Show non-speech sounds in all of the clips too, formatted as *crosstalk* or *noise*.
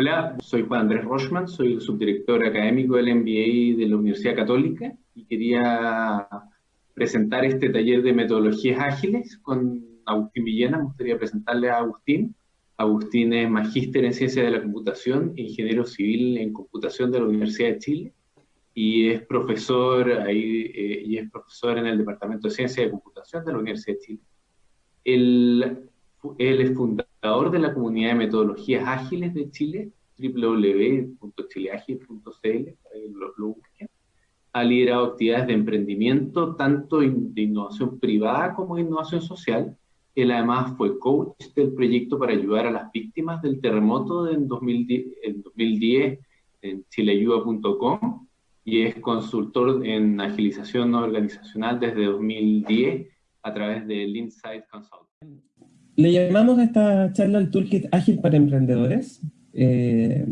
Hola, soy Juan Andrés Rochman, soy el subdirector académico del MBA de la Universidad Católica y quería presentar este taller de metodologías ágiles con Agustín Villena. Me gustaría presentarle a Agustín. Agustín es magíster en ciencia de la computación, ingeniero civil en computación de la Universidad de Chile y es profesor ahí eh, y es profesor en el Departamento de Ciencia de Computación de la Universidad de Chile. Él, él es fundador de la comunidad de metodologías ágiles de Chile, www.chileagil.cl, lo, lo. Ha liderado actividades de emprendimiento, tanto de innovación privada como de innovación social. Él además fue coach del proyecto para ayudar a las víctimas del terremoto en 2010 en, 2010, en chileayuda.com y es consultor en agilización no organizacional desde 2010 a través del Insight Consulting. Le llamamos a esta charla el Toolkit Ágil para Emprendedores. Eh,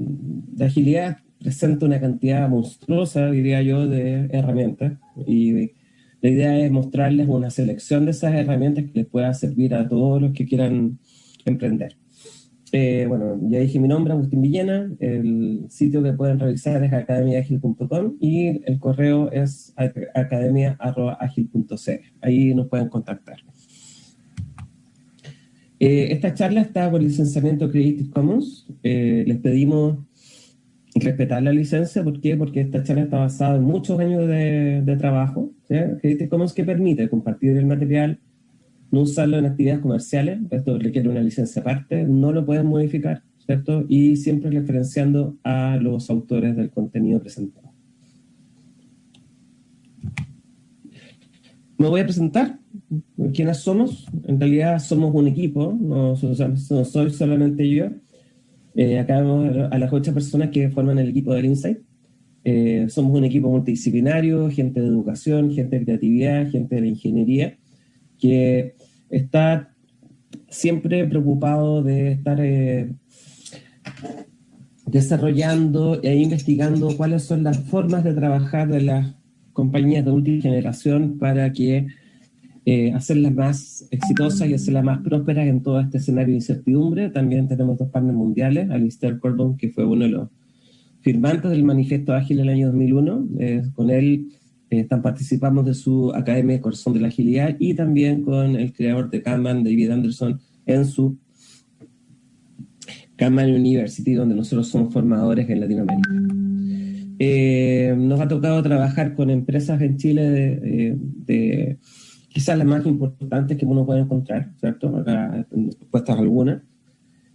la agilidad presenta una cantidad monstruosa, diría yo, de herramientas y la idea es mostrarles una selección de esas herramientas que les pueda servir a todos los que quieran emprender. Eh, bueno, ya dije mi nombre, Agustín Villena, el sitio que pueden revisar es academiaagil.com y el correo es academia.agil.cl. Ahí nos pueden contactar. Eh, esta charla está por licenciamiento Creative Commons. Eh, les pedimos respetar la licencia. ¿Por qué? Porque esta charla está basada en muchos años de, trabajo. Creative Commons que permite compartir el material, no usarlo en actividades comerciales, esto requiere una licencia aparte, no lo pueden modificar, ¿cierto? Y siempre referenciando a los autores del contenido presentado. Me voy a presentar quiénes somos. En realidad somos un equipo, no, soy solamente yo. Eh, acá vemos a las ocho personas que forman el equipo del Insight. Eh, somos un equipo multidisciplinario, gente de educación, gente de creatividad, gente de la ingeniería, que está siempre preocupado de estar eh, desarrollando e investigando cuáles son las formas de trabajar de las compañías de última generación para que eh, hacerlas más exitosas y hacerlas más prósperas en todo este escenario de incertidumbre. También tenemos dos partners mundiales, Alistair Corbon, que fue uno de los firmantes del Manifiesto Ágil en el año 2001. Eh, con él eh, están, participamos de su Academia de Corazón de la Agilidad y también con el creador de Kanban, David Anderson, en su Kanban University, donde nosotros somos formadores en Latinoamérica. Eh, nos ha tocado trabajar con empresas en Chile de, de, quizás las más importantes que uno puede encontrar, ¿cierto? Acá puestas algunas.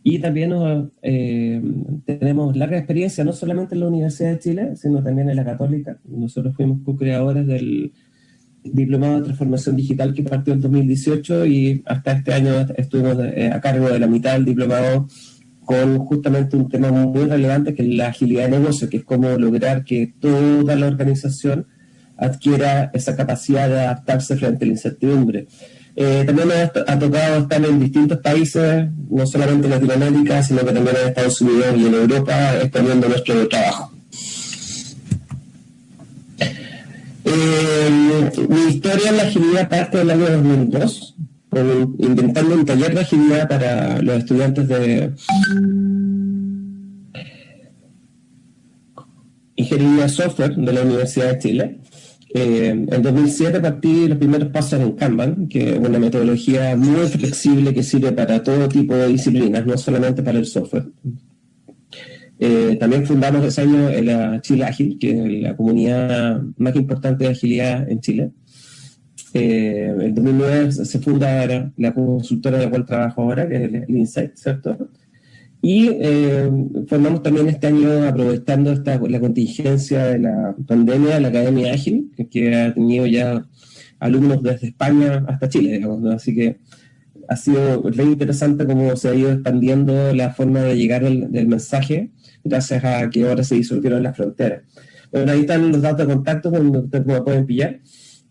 Y también eh, tenemos larga experiencia, no solamente en la Universidad de Chile, sino también en la Católica. Nosotros fuimos co-creadores del Diplomado de Transformación Digital que partió en 2018 y hasta este año estuvimos eh, a cargo de la mitad del diplomado con justamente un tema muy relevante que es la agilidad de negocio, que es cómo lograr que toda la organización adquiera esa capacidad de adaptarse frente a la incertidumbre. Eh, también ha, tocado estar en distintos países, no solamente en Latinoamérica, sino que también en Estados Unidos y en Europa, exponiendo nuestro trabajo. Eh, mi historia en la agilidad parte del año 2002, inventando un taller de agilidad para los estudiantes de Ingeniería Software de la Universidad de Chile. Eh, en 2007 partí los primeros pasos en Kanban, que es una metodología muy flexible que sirve para todo tipo de disciplinas, no solamente para el software. Eh, también fundamos ese año la Chile Ágil, que es la comunidad más importante de agilidad en Chile. Eh, en 2009 se funda la consultora de la cual trabajo ahora, que es el Insight, ¿cierto? Y eh, formamos también este año, aprovechando esta, la contingencia de la pandemia, la Academia Ágil, que, ha tenido ya alumnos desde España hasta Chile, digamos, Así que ha sido muy interesante cómo se ha ido expandiendo la forma de llegar del mensaje, gracias a que ahora se disolvieron las fronteras. Bueno, ahí están los datos de contacto donde ustedes pueden pillar,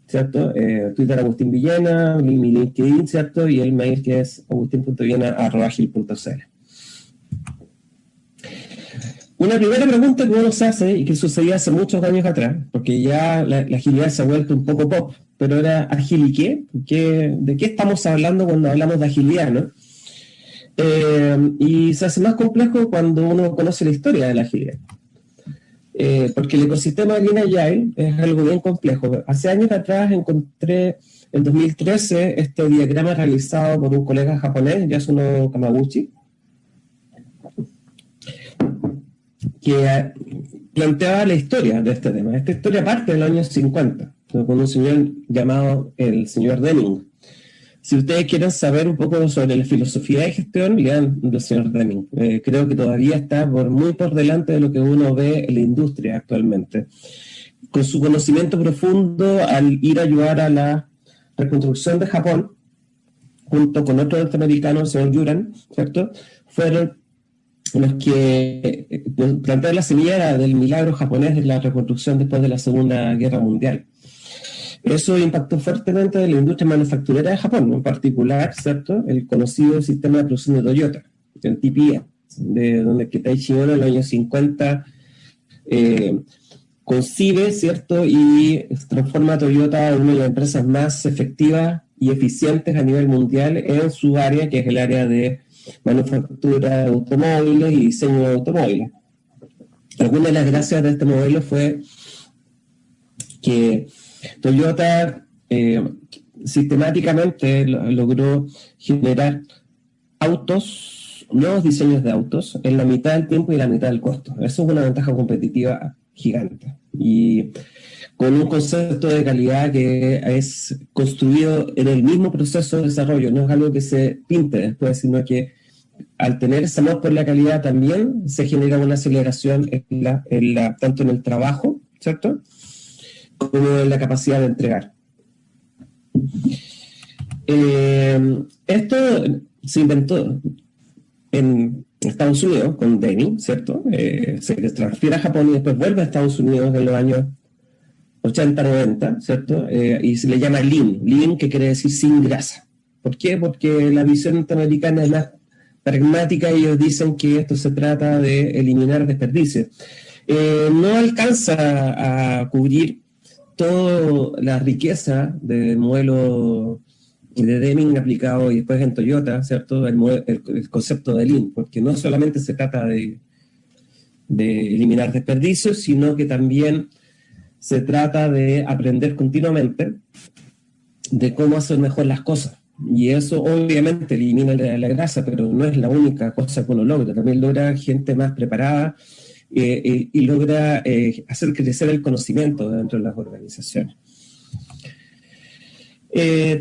¿cierto? Eh, Twitter Agustín Villena, mi LinkedIn, ¿cierto? Y el mail que es agustín.villena.agil.cl. Una primera pregunta que uno se hace y que sucedía hace muchos años atrás, porque ya la, agilidad se ha vuelto un poco pop, pero era agil y qué? ¿De qué estamos hablando cuando hablamos de agilidad? ¿no? Eh, y se hace más complejo cuando uno conoce la historia de la agilidad. Eh, porque el ecosistema Lean Agile es algo bien complejo. Hace años atrás encontré, en 2013, este diagrama realizado por un colega japonés, Yasuno Kamaguchi, que planteaba la historia de este tema. Esta historia parte del año 50, con un señor llamado el señor Deming. Si ustedes quieren saber un poco sobre la filosofía de gestión, lean del señor Deming. Eh, creo que todavía está por, muy por delante de lo que uno ve en la industria actualmente. Con su conocimiento profundo al ir a ayudar a la reconstrucción de Japón, junto con otro norteamericano, el señor Yuran, ¿cierto? Fueron los que eh, la semilla del milagro japonés de la reconstrucción después de la Segunda Guerra Mundial. Eso impactó fuertemente en la industria manufacturera de Japón, en particular, ¿cierto? El conocido sistema de producción de Toyota, el TPA, de donde Kitaichi Ono en los años 50 eh, concibe, ¿cierto? Y transforma a Toyota en una de las empresas más efectivas y eficientes a nivel mundial en su área, que es el área de manufactura de automóviles y diseño de automóviles. Alguna de las gracias de este modelo fue que Toyota eh, sistemáticamente logró generar autos, nuevos diseños de autos, en la mitad del tiempo y la mitad del costo. Eso es una ventaja competitiva gigante. Y con un concepto de calidad que es construido en el mismo proceso de desarrollo, no es algo que se pinte después, sino que al tener ese amor por la calidad también se genera una aceleración tanto en el trabajo, ¿cierto? Como en la capacidad de entregar. Eh, esto se inventó en Estados Unidos con Denny, ¿cierto? Eh, se transfiere a Japón y después vuelve a Estados Unidos en los años 80, 90, ¿cierto? Eh, y se le llama Lean, Lean que quiere decir sin grasa. ¿Por qué? Porque la visión norteamericana es más pragmática, ellos dicen que esto se trata de eliminar desperdicios. Eh, no alcanza a cubrir toda la riqueza del modelo de Deming aplicado y después en Toyota, ¿cierto? El, concepto de Lean, porque no solamente se trata de, de eliminar desperdicios, sino que también se trata de aprender continuamente de cómo hacer mejor las cosas. Y eso obviamente elimina la, grasa, pero no es la única cosa que uno logra. También logra gente más preparada eh, eh, y logra eh, hacer crecer el conocimiento dentro de las organizaciones.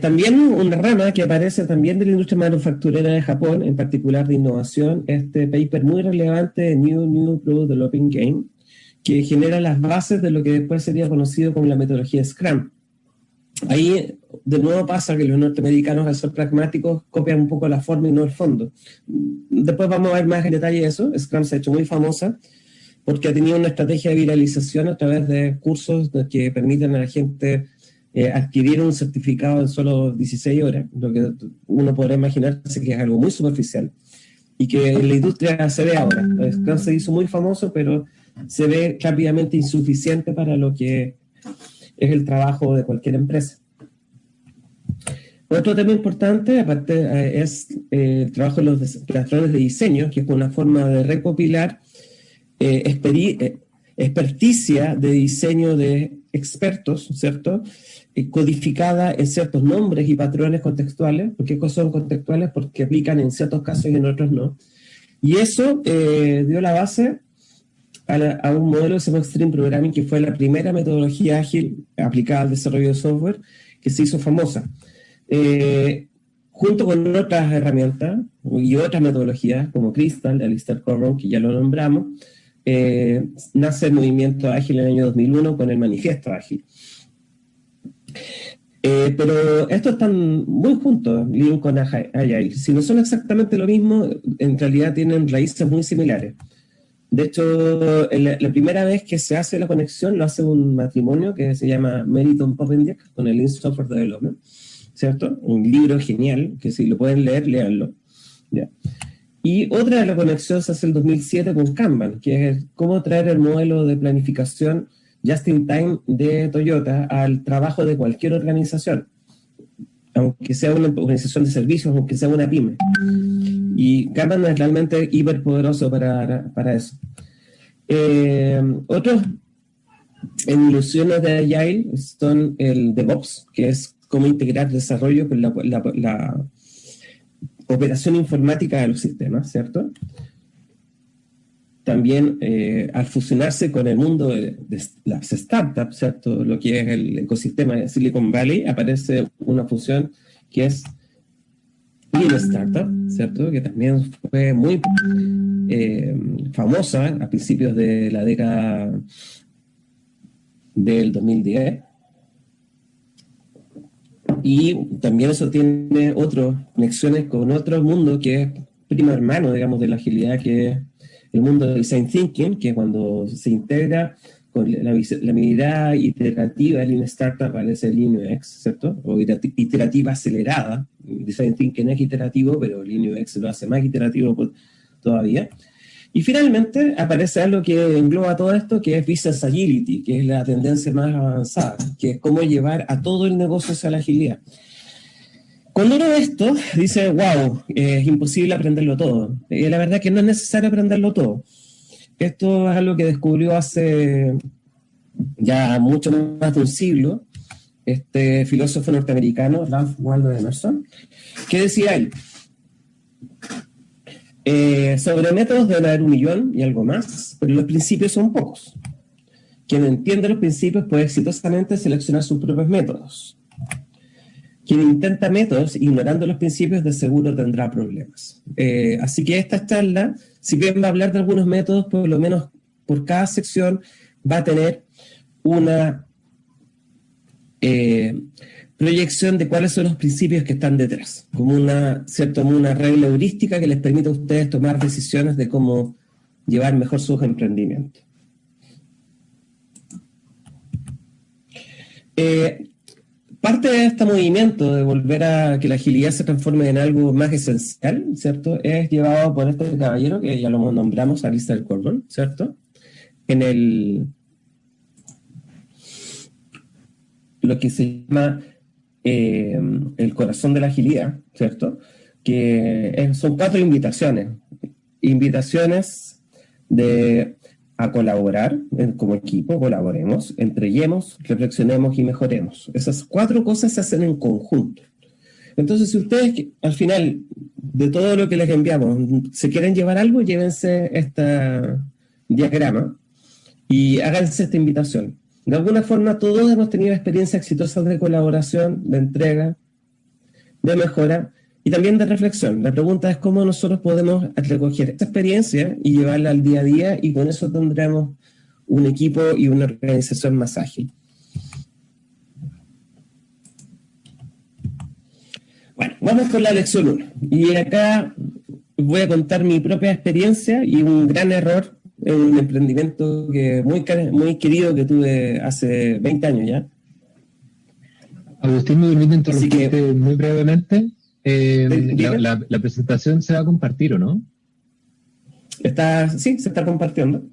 también una rama que aparece también de la industria manufacturera de Japón, en particular de innovación, este paper muy relevante, New New Product Developing Game, que genera las bases de lo que después sería conocido como la metodología Scrum. Ahí de nuevo pasa que los norteamericanos al ser pragmáticos copian un poco la forma y no el fondo. Después vamos a ver más en detalle eso. Scrum se ha hecho muy famosa porque ha tenido una estrategia de viralización a través de cursos que permiten a la gente eh, adquirir un certificado en solo 16 horas, lo que uno podrá imaginarse que es algo muy superficial y que en la industria se ve ahora. Scrum se hizo muy famoso, pero se ve rápidamente insuficiente para lo que es el trabajo de cualquier empresa. Otro tema importante, aparte, eh, es eh, el trabajo de los creadores de diseño, que es una forma de recopilar eh, experticia de diseño de expertos, ¿cierto? codificada en ciertos nombres y patrones contextuales. ¿Por qué son contextuales? Porque aplican en ciertos casos y en otros no. Y eso dio la base a, un modelo que se llama Extreme Programming, que fue la primera metodología ágil aplicada al desarrollo de software que se hizo famosa. Eh, junto con otras herramientas y otras metodologías, como Crystal, Alistair Corrow, que ya lo nombramos, eh, nace el movimiento ágil en el año 2001 con el manifiesto ágil. Eh, pero estos están muy juntos, Lean con Agile. Si no son exactamente lo mismo, en realidad tienen raíces muy similares. De hecho, la, primera vez que se hace la conexión lo hace un matrimonio que se llama Meriton Popendiak con el Lean Software Development, ¿cierto? Un libro genial, que si lo pueden leer, léanlo. Y otra de la conexión se hace el 2007 con Kanban, que es cómo traer el modelo de planificación just in time de Toyota al trabajo de cualquier organización, aunque sea una organización de servicios, aunque sea una pyme. Y Kanban es realmente hiperpoderoso para, para eso. Eh, otros evoluciones de Agile son el DevOps, que es cómo integrar desarrollo con la, operación informática de los sistemas, ¿cierto? También eh, al fusionarse con el mundo de, las startups, ¿cierto? Lo que es el ecosistema de Silicon Valley, aparece una fusión que es Lean Startup, ¿cierto? Que también fue muy eh, famosa a principios de la década del 2010. Y también eso tiene otras conexiones con otro mundo que es primo hermano, digamos, de la agilidad, que es el mundo del design thinking, que cuando se integra con la, la mirada iterativa de Lean Startup aparece Lean UX, ¿cierto? O iterativa acelerada. Design thinking es iterativo, pero Lean UX lo hace más iterativo todavía. Y finalmente aparece algo que engloba todo esto, que es Business Agility, que es la tendencia más avanzada, que es cómo llevar a todo el negocio hacia la agilidad. Cuando uno ve esto, dice, wow, es imposible aprenderlo todo. Y la verdad es que no es necesario aprenderlo todo. Esto es algo que descubrió hace ya mucho más de un siglo este filósofo norteamericano, Ralph Waldo Emerson, que decía él, eh, sobre métodos debe haber un millón y algo más, pero los principios son pocos. Quien entiende los principios puede exitosamente seleccionar sus propios métodos. Quien intenta métodos ignorando los principios de seguro tendrá problemas. Eh, así que esta charla, si bien va a hablar de algunos métodos, por lo menos por cada sección va a tener una eh, proyección de cuáles son los principios que están detrás, como una, ¿cierto? una regla heurística que les permite a ustedes tomar decisiones de cómo llevar mejor sus emprendimientos. Eh, parte de este movimiento de volver a que la agilidad se transforme en algo más esencial, ¿cierto? Es llevado por este caballero, que ya lo nombramos, Alistair Corbin, ¿cierto? En el... lo que se llama eh, el corazón de la agilidad, ¿cierto? Que son cuatro invitaciones. Invitaciones de a colaborar como equipo, colaboremos, entreguemos, reflexionemos y mejoremos. Esas cuatro cosas se hacen en conjunto. Entonces, si ustedes al final de todo lo que les enviamos se quieren llevar algo, llévense este diagrama y háganse esta invitación. De alguna forma todos hemos tenido experiencias exitosas de colaboración, de entrega, de mejora y también de reflexión. La pregunta es cómo nosotros podemos recoger esta experiencia y llevarla al día a día y con eso tendremos un equipo y una organización más ágil. Bueno, vamos con la lección 1. Y acá voy a contar mi propia experiencia y un gran error es un emprendimiento que muy, muy querido que tuve hace 20 años ya. Agustín, me permite interrumpirte muy brevemente. Eh, la, presentación se va a compartir, ¿o no? Está, sí, se está compartiendo.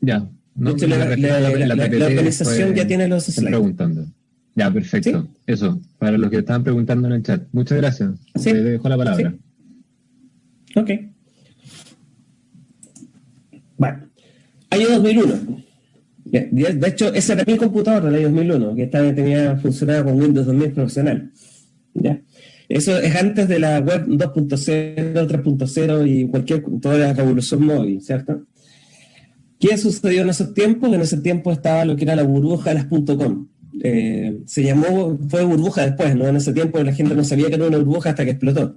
Ya. No, la, organización ya tiene los slides. preguntando. Ya, perfecto. Eso, para los que estaban preguntando en el chat. Muchas gracias. ¿Sí? Te dejo la palabra. Ok. Bueno, año 2001. De hecho, ese era mi computador del año 2001, que estaba, tenía funcionaba con Windows 2000 profesional. ¿ya? Eso es antes de la web 2.0, 3.0 y cualquier, toda la revolución móvil, ¿cierto? ¿Qué sucedió en esos tiempos? En ese tiempo estaba lo que era la burbuja de las .com. Eh, se llamó, fue burbuja después, ¿no? En ese tiempo la gente no sabía que era una burbuja hasta que explotó.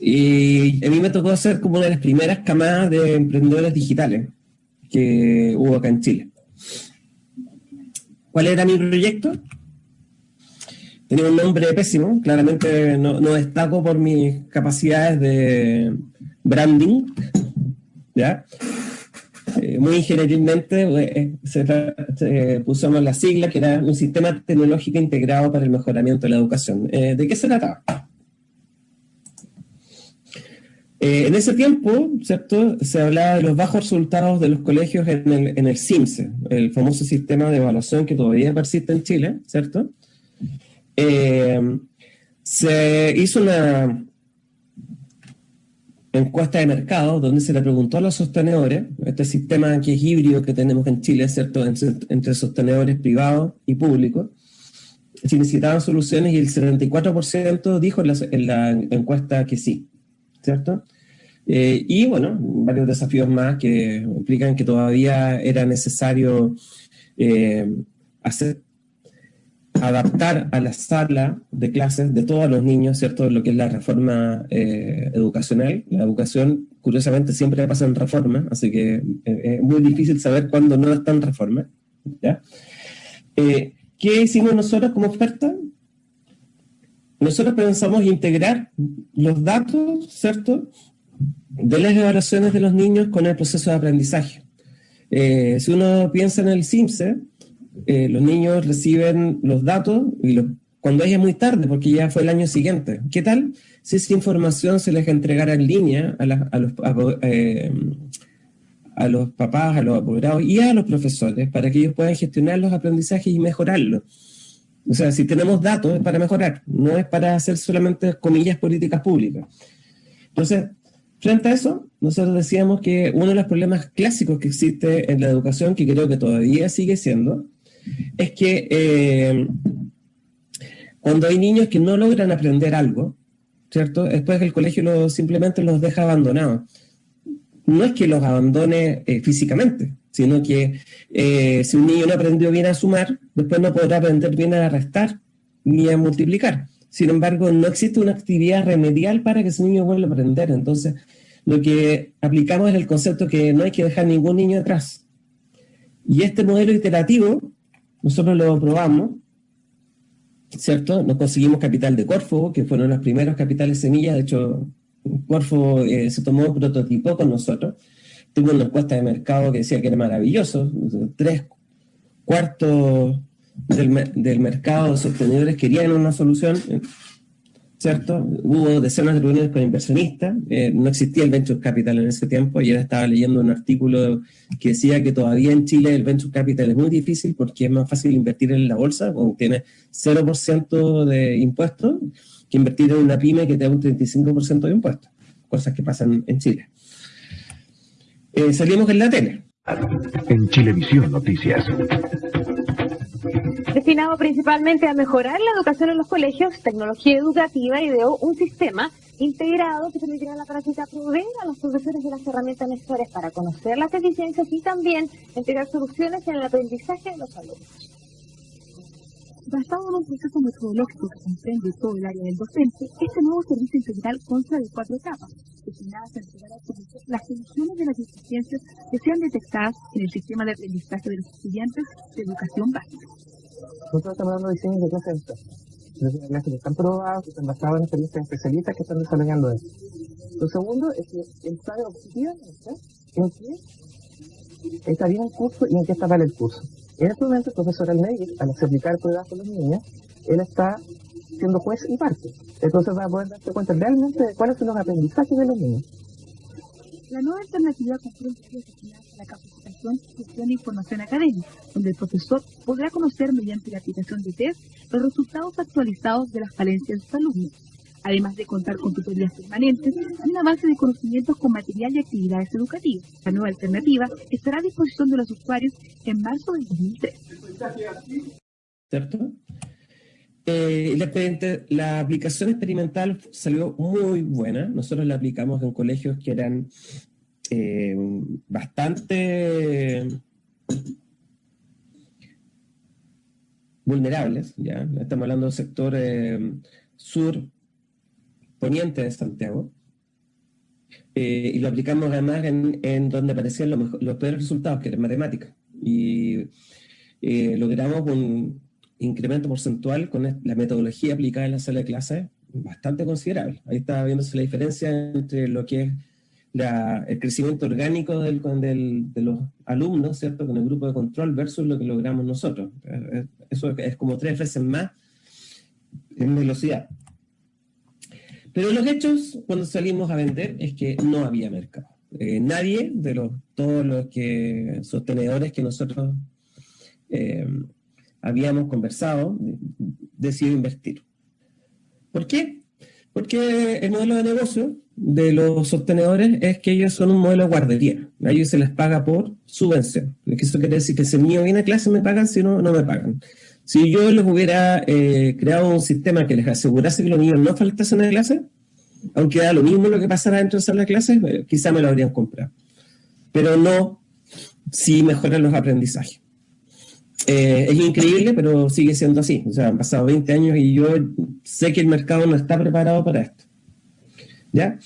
Y a mí me tocó ser como una de las primeras camadas de emprendedores digitales que hubo acá en Chile. ¿Cuál era mi proyecto? Tenía un nombre pésimo, claramente no, destaco por mis capacidades de branding, ¿ya? Eh, muy ingenieralmente eh, se, se, pusimos la sigla que era un sistema tecnológico integrado para el mejoramiento de la educación. Eh, ¿De qué se trataba? Eh, en ese tiempo, ¿cierto? Se hablaba de los bajos resultados de los colegios en el, en el CIMSE, el famoso sistema de evaluación que todavía persiste en Chile, ¿cierto? Eh, se hizo una encuesta de mercado donde se le preguntó a los sostenedores, este sistema que es híbrido que tenemos en Chile, ¿cierto?, entre sostenedores privados y públicos, si necesitaban soluciones y el 74% dijo en la, encuesta que sí, ¿cierto? Eh, y bueno, varios desafíos más que implican que todavía era necesario eh, hacer adaptar a la sala de clases de todos los niños, ¿cierto? Lo que es la reforma eh, educacional. La educación, curiosamente, siempre pasa en reforma, así que eh, es muy difícil saber cuándo no está en reforma. ¿ya? Eh, ¿Qué hicimos nosotros como oferta? Nosotros pensamos integrar los datos, ¿cierto?, de las evaluaciones de los niños con el proceso de aprendizaje. si uno piensa en el CIMSE, eh, los niños reciben los datos y cuando es muy tarde, porque ya fue el año siguiente. ¿Qué tal si esa información se les entregara en línea a, los, eh, los papás, a los apoderados y a los profesores para que ellos puedan gestionar los aprendizajes y mejorarlos? O sea, si tenemos datos es para mejorar, no es para hacer solamente, comillas, políticas públicas. Entonces, frente a eso, nosotros decíamos que uno de los problemas clásicos que existe en la educación, que creo que todavía sigue siendo, es que eh, cuando hay niños que no logran aprender algo, ¿cierto? Después el colegio simplemente los deja abandonados. No es que los abandone eh, físicamente, sino que eh, si un niño no aprendió bien a sumar, después no podrá aprender bien a restar ni a multiplicar. Sin embargo, no existe una actividad remedial para que ese niño vuelva a aprender. Entonces, lo que aplicamos es el concepto que no hay que dejar ningún niño atrás. Y este modelo iterativo nosotros lo probamos, ¿cierto? Nos conseguimos capital de Corfo, que fueron los primeros capitales semillas, de hecho, Corfo eh, se tomó prototipo con nosotros, tuvo una encuesta de mercado que decía que era maravilloso, tres cuartos del, del mercado de sostenedores querían una solución, ¿cierto? Hubo decenas de reuniones con inversionistas, eh, no existía el Venture Capital en ese tiempo, ahora estaba leyendo un artículo que decía que todavía en Chile el Venture Capital es muy difícil porque es más fácil invertir en la bolsa, cuando tiene 0% de impuestos, que invertir en una pyme que te da un 35% de impuestos, cosas que pasan en Chile. Eh, salimos en la tele. En Chilevisión Noticias destinado principalmente a mejorar la educación en los colegios, tecnología educativa, ideó un sistema integrado que permitirá a la práctica proveer a los profesores de las herramientas necesarias para conocer las deficiencias y también entregar soluciones en el aprendizaje de los alumnos. Basado en un proceso metodológico que comprende todo el área del docente, este nuevo servicio integral consta de cuatro etapas, destinadas a entregar a las soluciones de las deficiencias que sean detectadas en el sistema de aprendizaje de los estudiantes de educación básica. Nosotros estamos dando diseños de clases de clases que están probados, que están basados en experiencias especialistas que están desarrollando eso. Lo segundo es que el sabe objetivamente en qué está bien el curso y en qué está mal el curso. En este momento el profesor Almeida, al aplicar pruebas con los niños, él está siendo juez y parte. Entonces va a poder darse cuenta realmente de cuáles son los aprendizajes de los niños. La nueva alternativa comprende la capacitación, gestión e información académica, donde el profesor podrá conocer mediante la aplicación de test los resultados actualizados de las falencias de sus alumnos, además de contar con tutorías permanentes y una base de conocimientos con material y actividades educativas. La nueva alternativa estará a disposición de los usuarios en marzo del 2003. ¿Cierto? Eh, la, aplicación experimental salió muy buena. Nosotros la aplicamos en colegios que eran eh, bastante vulnerables. ¿ya? Estamos hablando del sector eh, sur poniente de Santiago. y lo aplicamos además en, donde aparecían los, peores resultados, que eran matemáticas. Y logramos un incremento porcentual con la metodología aplicada en la sala de clases bastante considerable. Ahí está viéndose la diferencia entre lo que es el crecimiento orgánico del, de los alumnos, ¿cierto? Con el grupo de control versus lo que logramos nosotros. Eh, eso es como tres veces más en velocidad. Pero los hechos, cuando salimos a vender, es que no había mercado. Eh, nadie de los, todos los que, sostenedores que nosotros eh, habíamos conversado, decidió invertir. ¿Por qué? Porque el modelo de negocio de los sostenedores es que ellos son un modelo de guardería. A ellos se les paga por subvención. Eso quiere decir que si el niño viene a clase me pagan, si no, no me pagan. Si yo les hubiera eh, creado un sistema que les asegurase que los niños no faltasen a clase, aunque da lo mismo lo que pasara dentro de la clase, eh, quizá me lo habrían comprado. Pero no si mejoran los aprendizajes. Eh, es increíble, pero sigue siendo así. O sea, han pasado 20 años y yo sé que el mercado no está preparado para esto. ¿Ya?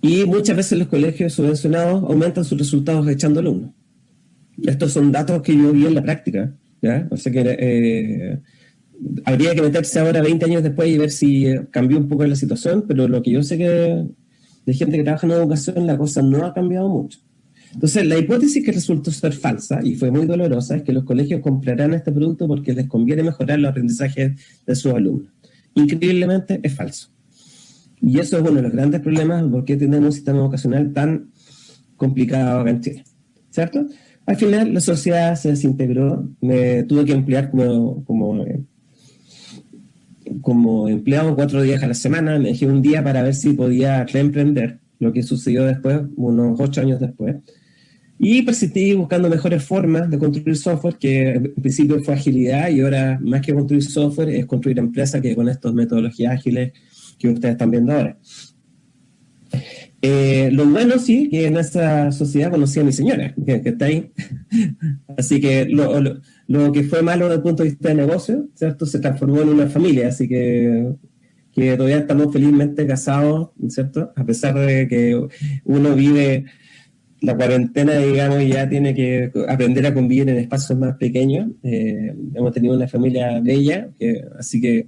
Y muchas veces los colegios subvencionados aumentan sus resultados echando alumnos. Estos son datos que yo vi en la práctica. ¿ya? O sea que eh, habría que meterse ahora 20 años después y ver si eh, cambió un poco la situación, pero lo que yo sé que de gente que trabaja en educación, la cosa no ha cambiado mucho. Entonces, la hipótesis que resultó ser falsa y fue muy dolorosa es que los colegios comprarán este producto porque les conviene mejorar los aprendizajes de sus alumnos. Increíblemente es falso. Y eso es uno de los grandes problemas porque tenemos un sistema educacional tan complicado acá en Chile. ¿Cierto? Al final la sociedad se desintegró, me tuve que emplear como, como, como empleado cuatro días a la semana, me dejé un día para ver si podía reemprender, lo que sucedió después, unos ocho años después. Y persistí buscando mejores formas de construir software, que en principio fue agilidad y ahora más que construir software es construir empresas que con estas metodologías ágiles que ustedes están viendo ahora. Eh, lo bueno sí, que en esta sociedad conocí a mi señora, que, está ahí. *laughs* así que lo, lo, que fue malo desde el punto de vista de negocio, ¿cierto? Se transformó en una familia, así que, que todavía estamos felizmente casados, ¿cierto? A pesar de que uno vive la cuarentena, digamos, ya tiene que aprender a convivir en espacios más pequeños. Eh, hemos tenido una familia bella, así que,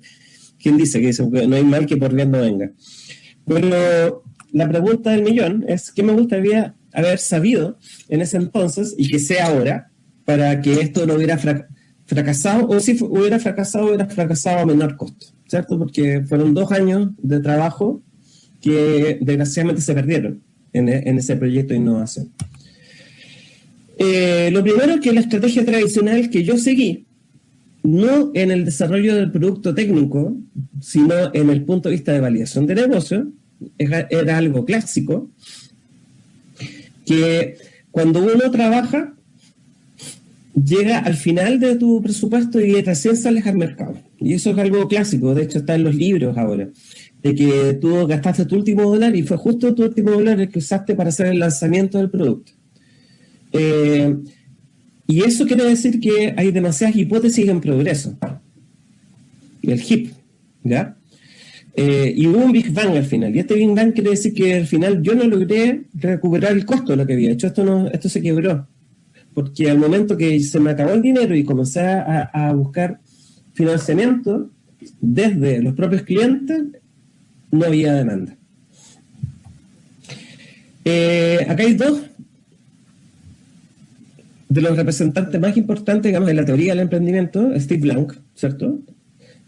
¿quién dice que no hay mal que por bien no venga? Pero la pregunta del millón es, ¿qué me gustaría haber sabido en ese entonces y que sea ahora para que esto no hubiera fracasado, o si hubiera fracasado, hubiera fracasado a menor costo, ¿cierto? Porque fueron dos años de trabajo que desgraciadamente se perdieron en, ese proyecto de innovación. Eh, lo primero es que la estrategia tradicional que yo seguí, no en el desarrollo del producto técnico, sino en el punto de vista de validación de negocio, era, algo clásico, que cuando uno trabaja, llega al final de tu presupuesto y recién sales al mercado. Y eso es algo clásico, de hecho está en los libros ahora de que tú gastaste tu último dólar y fue justo tu último dólar el que usaste para hacer el lanzamiento del producto. Eh, y eso quiere decir que hay demasiadas hipótesis en progreso. El HIP, ¿ya? Eh, y hubo un Big Bang al final. Y este Big Bang quiere decir que al final yo no logré recuperar el costo de lo que había hecho. Esto, no, esto se quebró. Porque al momento que se me acabó el dinero y comencé a, buscar financiamiento desde los propios clientes, no había demanda. Eh, acá hay dos de los representantes más importantes, digamos, de la teoría del emprendimiento, Steve Blank, ¿cierto?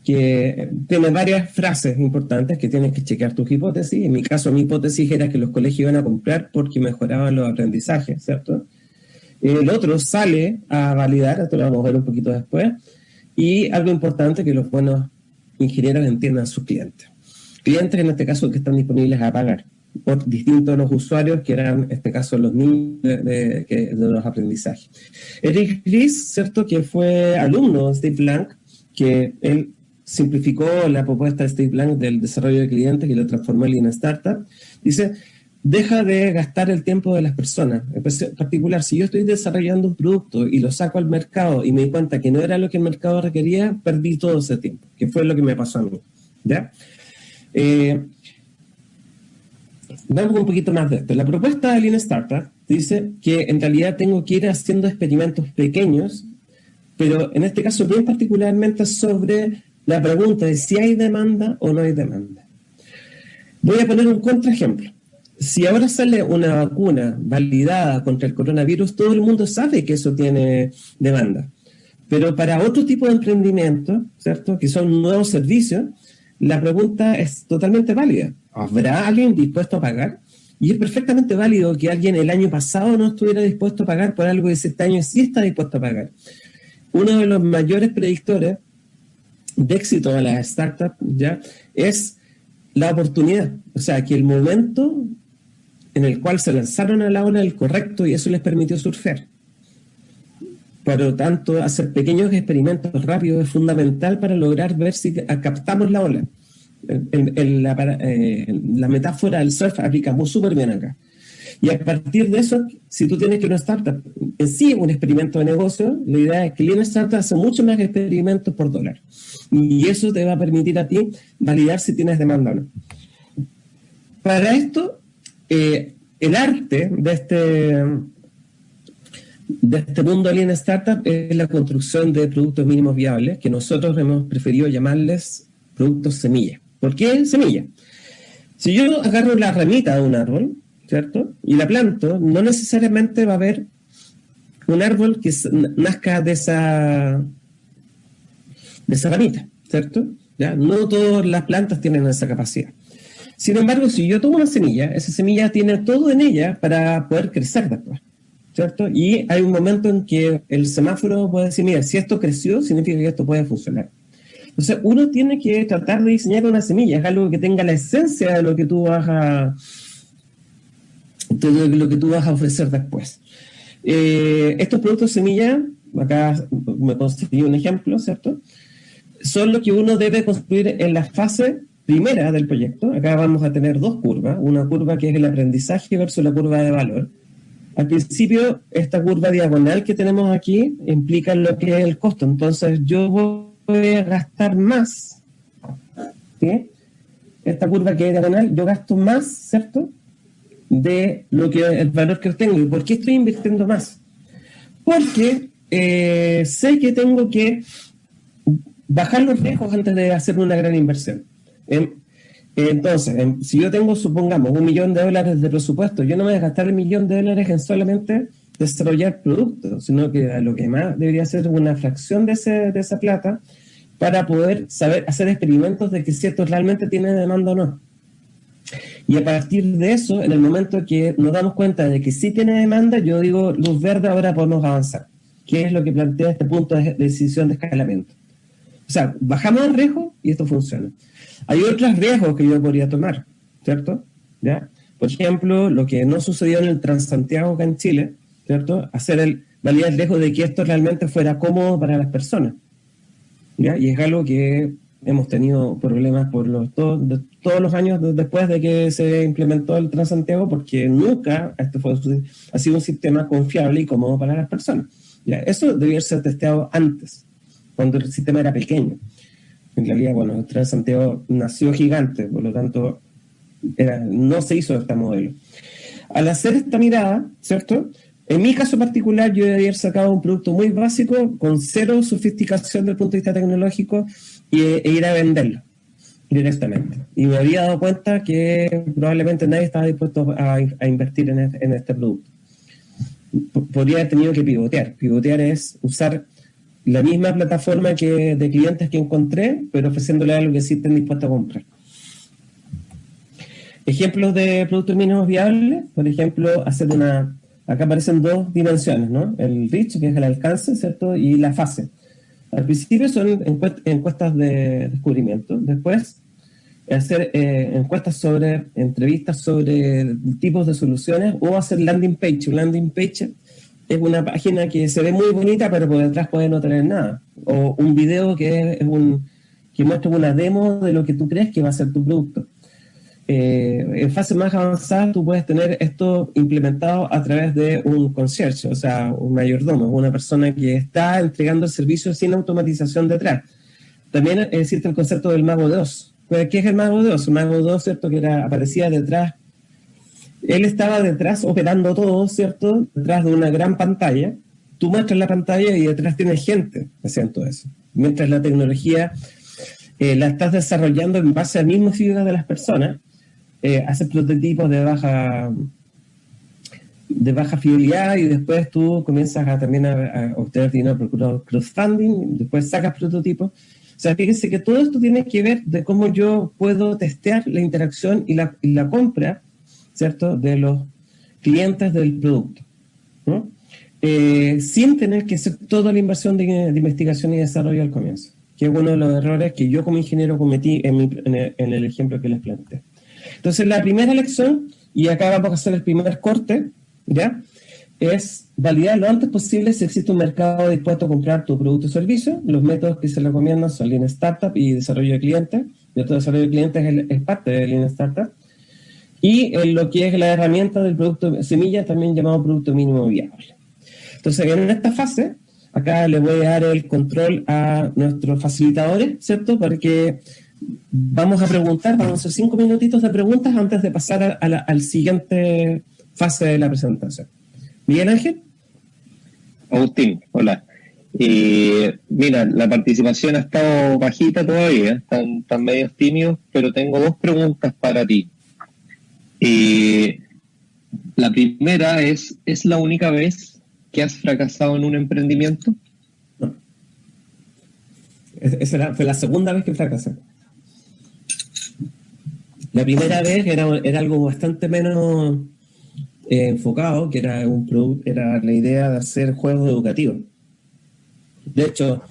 Que tiene varias frases importantes que tienes que chequear tus hipótesis. En mi caso, mi hipótesis era que los colegios iban a comprar porque mejoraban los aprendizajes, ¿cierto? El otro sale a validar, esto lo vamos a ver un poquito después, y algo importante que los buenos ingenieros entiendan a sus clientes clientes, en este caso, que están disponibles a pagar, por distintos los usuarios, que eran, en este caso, los niños de, los aprendizajes. Eric Ries, ¿cierto?, que fue alumno de Steve Blank, que él simplificó la propuesta de Steve Blank del desarrollo de clientes y lo transformó en una startup, dice, deja de gastar el tiempo de las personas. En particular, si yo estoy desarrollando un producto y lo saco al mercado y me di cuenta que no era lo que el mercado requería, perdí todo ese tiempo, que fue lo que me pasó a mí. ¿ya? Eh, un poquito más de esto. La propuesta de Lean Startup dice que en realidad tengo que ir haciendo experimentos pequeños, pero en este caso bien particularmente sobre la pregunta de si hay demanda o no hay demanda. Voy a poner un contraejemplo. Si ahora sale una vacuna validada contra el coronavirus, todo el mundo sabe que eso tiene demanda. Pero para otro tipo de emprendimiento, ¿cierto? Que son nuevos servicios, la pregunta es totalmente válida. ¿Habrá alguien dispuesto a pagar? Y es perfectamente válido que alguien el año pasado no estuviera dispuesto a pagar por algo que este año sí está dispuesto a pagar. Uno de los mayores predictores de éxito de las startups ya es la oportunidad, o sea, que el momento en el cual se lanzaron a la ola el correcto y eso les permitió surfear. Por lo tanto, hacer pequeños experimentos rápidos es fundamental para lograr ver si captamos la ola. la, eh, la, metáfora del surf aplica muy súper bien acá. Y a partir de eso, si tú tienes que una startup en sí un experimento de negocio, la idea es que Lean Startup hace mucho más experimentos por dólar. Y eso te va a permitir a ti validar si tienes demanda o no. Para esto, eh, el arte de este, de este mundo Lean Startup es la construcción de productos mínimos viables, que nosotros hemos preferido llamarles productos semilla. ¿Por qué semilla? Si yo agarro la ramita de un árbol, ¿cierto? Y la planto, no necesariamente va a haber un árbol que nazca de esa, de esa ramita, ¿cierto? ¿Ya? No todas las plantas tienen esa capacidad. Sin embargo, si yo tomo una semilla, esa semilla tiene todo en ella para poder crecer después, ¿cierto? Y hay un momento en que el semáforo puede decir, mira, si esto creció, significa que esto puede funcionar. Entonces, uno tiene que tratar de diseñar una semilla, es algo que tenga la esencia de lo que tú vas a, todo lo que tú vas a ofrecer después. Eh, estos productos semilla, acá me construí un ejemplo, ¿cierto? Son lo que uno debe construir en la fase primera del proyecto. Acá vamos a tener dos curvas, una curva que es el aprendizaje versus la curva de valor. Al principio, esta curva diagonal que tenemos aquí implica lo que es el costo. Entonces, yo voy a gastar más. ¿sí? Esta curva que es diagonal, yo gasto más, ¿cierto? de lo que el valor que obtengo. ¿Y por qué estoy invirtiendo más? Porque eh, sé que tengo que bajar los riesgos antes de hacer una gran inversión. Entonces, si yo tengo, supongamos, un millón de dólares de presupuesto, yo no me voy a gastar el millón de dólares en solamente desarrollar productos, sino que lo que más debería ser una fracción de, ese, de esa plata para poder saber hacer experimentos de que si esto realmente tiene demanda o no. Y a partir de eso, en el momento que nos damos cuenta de que sí tiene demanda, yo digo, luz verde, ahora podemos avanzar. ¿Qué es lo que plantea este punto de decisión de escalamiento? O sea, bajamos el riesgo y esto funciona. Hay otros riesgos que yo podría tomar, ¿cierto? ¿Ya? Por ejemplo, lo que no sucedió en el Transantiago acá en Chile, ¿cierto? Hacer el, validar el riesgo de que esto realmente fuera cómodo para las personas. ¿ya? Y es algo que hemos tenido problemas por los, todos, los años después de que se implementó el Transantiago, porque nunca este fue, ha sido un sistema confiable y cómodo para las personas. Ya, eso debía ser testeado antes, cuando el sistema era pequeño. En realidad, bueno, el Transantiago nació gigante, por lo tanto, no se hizo este modelo. Al hacer esta mirada, ¿cierto?, en mi caso particular, yo haber sacado un producto muy básico, con cero sofisticación desde el punto de vista tecnológico, e ir a venderlo directamente. Y me había dado cuenta que probablemente nadie estaba dispuesto a, invertir en este, producto. podría haber tenido que pivotear. Pivotear es usar la misma plataforma que de clientes que encontré, pero ofreciéndole algo que sí estén dispuestos a comprar. Ejemplos de productos mínimos viables, por ejemplo, hacer una... Acá aparecen dos dimensiones, ¿no? El reach, que es el alcance, ¿cierto? Y la fase. Al principio son encuestas de descubrimiento, después hacer eh, encuestas sobre, entrevistas sobre tipos de soluciones o hacer landing page. Landing page es una página que se ve muy bonita, pero por detrás puede no tener nada. O un video que es un que muestra una demo de lo que tú crees que va a ser tu producto. Eh, en fase más avanzada tú puedes tener esto implementado a través de un concierge, o sea, un mayordomo, una persona que está entregando el servicio sin automatización detrás. También existe el concepto del mago de Oz. Pues, ¿Qué es el mago de? El mago de ¿cierto? Que era, aparecía detrás. Él estaba detrás operando todo, ¿cierto? Detrás de una gran pantalla. Tú muestras la pantalla y detrás tienes gente haciendo eso. Mientras la tecnología eh, la estás desarrollando en base al mismo fibra de las personas, eh, hacer prototipos de baja de baja fidelidad y después tú comienzas a, también a, obtener dinero por crowdfunding, después sacas prototipos. O sea, fíjense que todo esto tiene que ver de cómo yo puedo testear la interacción y la compra, ¿cierto?, de los clientes del producto. Eh, sin tener que hacer toda la inversión de, de investigación y desarrollo al comienzo que es uno de los errores que yo como ingeniero cometí en, en, el, ejemplo que les planteé. Entonces, la primera lección, y acá vamos a hacer el primer corte, ¿ya? Es validar lo antes posible si existe un mercado dispuesto a comprar tu producto o servicio. Los métodos que se recomiendan son Lean Startup y desarrollo de clientes. Y otro desarrollo de clientes es, es parte de Lean Startup. Y en lo que es la herramienta del producto semilla, también llamado producto mínimo viable. Entonces, en esta fase, acá le voy a dar el control a nuestros facilitadores, ¿cierto? Porque vamos a preguntar, vamos a hacer cinco minutitos de preguntas antes de pasar a, la al siguiente fase de la presentación. Miguel Ángel. Agustín, hola. Mira, la participación ha estado bajita todavía, están, están medios tímidos, pero tengo dos preguntas para ti. Eh, la primera es, ¿es la única vez que has fracasado en un emprendimiento? No. Esa fue la segunda vez que fracasé. La primera vez era, era algo bastante menos eh, enfocado, que era, un era la idea de hacer juegos educativos. De hecho,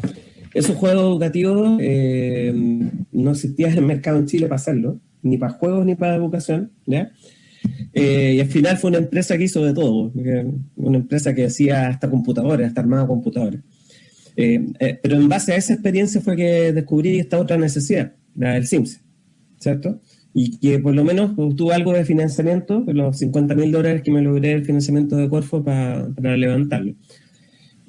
esos juegos educativos eh, no existían en el mercado en Chile para hacerlo, ni para juegos ni para educación, ¿ya? Eh, y al final fue una empresa que hizo de todo, una empresa que hacía hasta computadores, hasta armado computadores. Eh, eh, pero en base a esa experiencia fue que descubrí esta otra necesidad, la del SIMS, ¿cierto? Y que por lo menos obtuve algo de financiamiento, los 50 mil dólares que me logré el financiamiento de Corfo para, para levantarlo.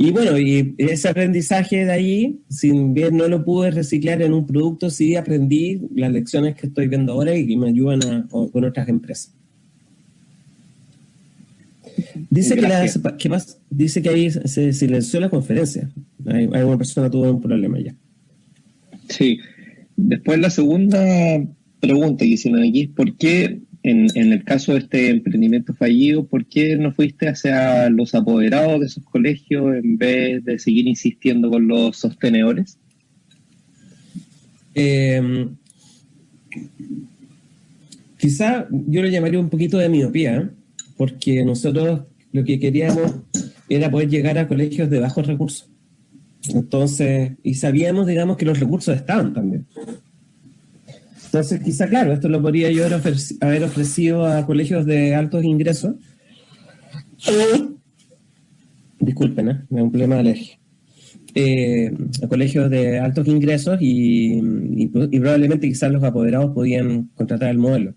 Y bueno, y ese aprendizaje de ahí, sin bien no lo pude reciclar en un producto, sí aprendí las lecciones que estoy viendo ahora y que me ayudan a, con otras empresas. Dice que, la, más? Dice que ahí se silenció la conferencia. Hay, una persona tuvo un problema ya. Sí. Después la segunda pregunta que hicieron aquí es ¿por qué en, en, el caso de este emprendimiento fallido, ¿por qué no fuiste hacia los apoderados de esos colegios en vez de seguir insistiendo con los sostenedores? Eh, quizá yo lo llamaría un poquito de miopía, ¿eh? porque nosotros lo que queríamos era poder llegar a colegios de bajos recursos. Entonces, y sabíamos, digamos, que los recursos estaban también. Entonces, quizá, claro, esto lo podría yo haber ofrecido a colegios de altos ingresos. Disculpen, ¿eh? me da un problema de alergia. Eh, a colegios de altos ingresos y, probablemente quizás los apoderados podían contratar el modelo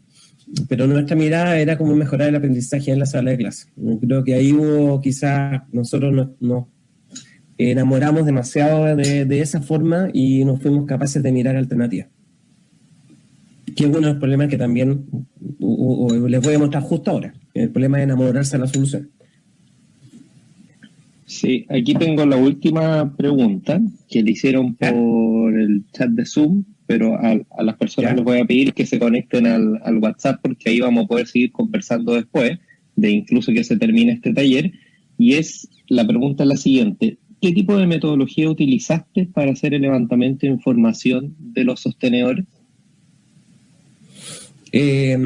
pero nuestra mirada era cómo mejorar el aprendizaje en la sala de clase. Creo que ahí hubo quizás, nosotros nos, enamoramos demasiado de, esa forma y nos fuimos capaces de mirar alternativas. Que es uno de los problemas que también les voy a mostrar justo ahora. El problema de enamorarse de la solución. Sí, aquí tengo la última pregunta que le hicieron por el chat de Zoom pero a, las personas les voy a pedir que se conecten al, al, WhatsApp porque ahí vamos a poder seguir conversando después, de incluso que se termine este taller. Y es, la pregunta es la siguiente, ¿qué tipo de metodología utilizaste para hacer el levantamiento de información de los sostenedores? Eh,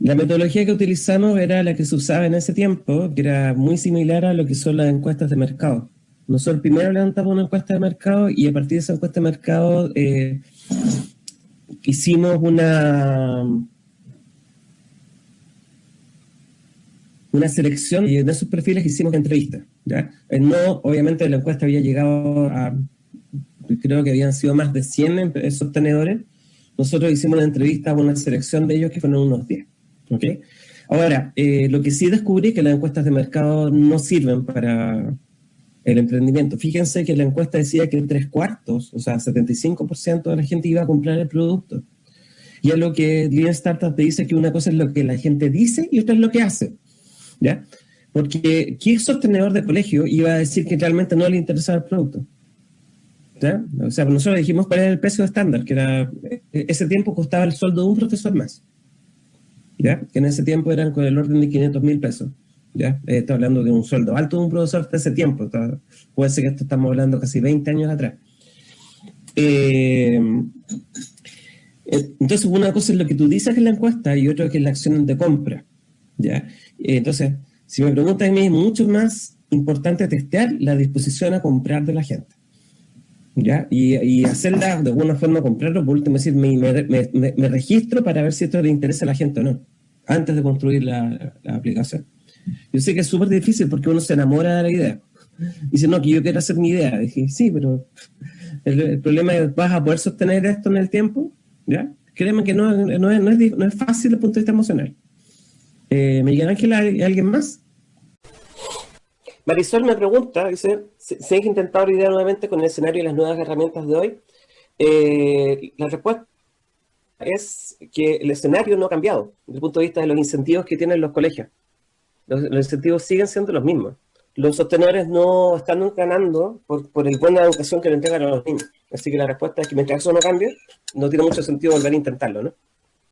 la metodología que utilizamos era la que se usaba en ese tiempo, que era muy similar a lo que son las encuestas de mercado. Nosotros primero levantamos una encuesta de mercado y a partir de esa encuesta de mercado eh, hicimos una, una selección y en esos perfiles hicimos entrevistas. ¿ya? Eh, no, obviamente la encuesta había llegado a, creo que habían sido más de 100 sostenedores. Nosotros hicimos una entrevista a una selección de ellos que fueron unos 10. ¿okay? Ahora, eh, lo que sí descubrí es que las encuestas de mercado no sirven para, el emprendimiento. Fíjense que la encuesta decía que tres cuartos, o sea, 75% de la gente iba a comprar el producto. Y es lo que Lean Startup te dice que una cosa es lo que la gente dice y otra es lo que hace. ¿Ya? Porque ¿qué sostenedor de colegio iba a decir que realmente no le interesaba el producto? ¿Ya? O sea, nosotros dijimos cuál era el precio estándar, que era, ese tiempo costaba el sueldo de un profesor más. ¿Ya? Que en ese tiempo eran con el orden de 500 mil pesos. ¿ya? Eh, estoy hablando de un sueldo alto de un profesor de ese tiempo, puede ser que esto estamos hablando casi 20 años atrás. Eh, eh, entonces, una cosa es lo que tú dices en la encuesta y otra que es la acción de compra, ¿ya? entonces, si me preguntas a mí, es mucho más importante testear la disposición a comprar de la gente. ¿Ya? Y, y hacerla de alguna forma, comprarlo, por último decir, me, me, me, me, registro para ver si esto le interesa a la gente o no, antes de construir la, la aplicación. Yo sé que es súper difícil porque uno se enamora de la idea. Dice, no, que yo quiero hacer mi idea. Dije, sí, pero el, problema es, ¿vas a poder sostener esto en el tiempo? ¿Ya? Créeme que no, no, es, no, es, no es fácil desde el punto de vista emocional. Eh, Miguel Ángel, ¿hay alguien más? Marisol me pregunta, dice, ¿se han intentado la idea nuevamente con el escenario y las nuevas herramientas de hoy? Eh, la respuesta es que el escenario no ha cambiado desde el punto de vista de los incentivos que tienen los colegios. Los, incentivos siguen siendo los mismos. Los sostenedores no están ganando por, por el buena educación que le entregan a los niños. Así que la respuesta es que mientras eso no cambie, no tiene mucho sentido volver a intentarlo, ¿no?